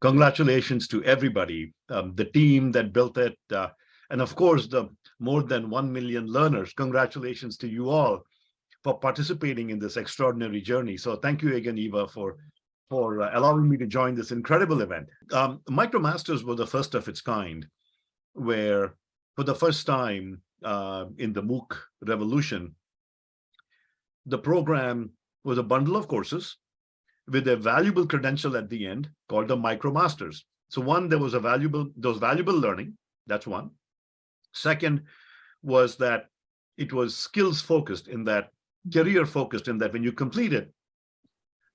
congratulations to everybody, um, the team that built it, uh, and of course, the more than 1 million learners. Congratulations to you all for participating in this extraordinary journey. So thank you again, Eva, for, for uh, allowing me to join this incredible event. Um, MicroMasters was the first of its kind, where for the first time uh, in the MOOC revolution, the program was a bundle of courses with a valuable credential at the end called the MicroMasters. So one, there was a valuable, was valuable learning. That's one. Second was that it was skills focused in that career focused in that when you complete it,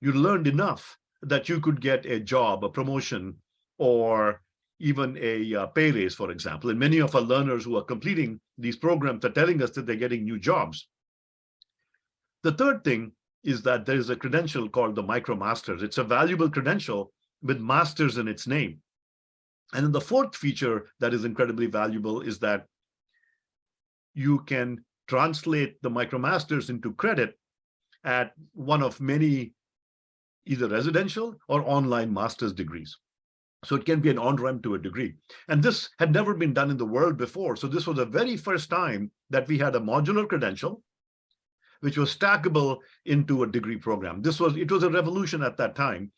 you learned enough that you could get a job, a promotion, or even a uh, pay raise, for example. And many of our learners who are completing these programs are telling us that they're getting new jobs. The third thing is that there is a credential called the MicroMasters. It's a valuable credential with masters in its name. And then the fourth feature that is incredibly valuable is that you can translate the MicroMasters into credit at one of many either residential or online master's degrees. So it can be an on-ramp to a degree. And this had never been done in the world before. So this was the very first time that we had a modular credential, which was stackable into a degree program. This was, it was a revolution at that time.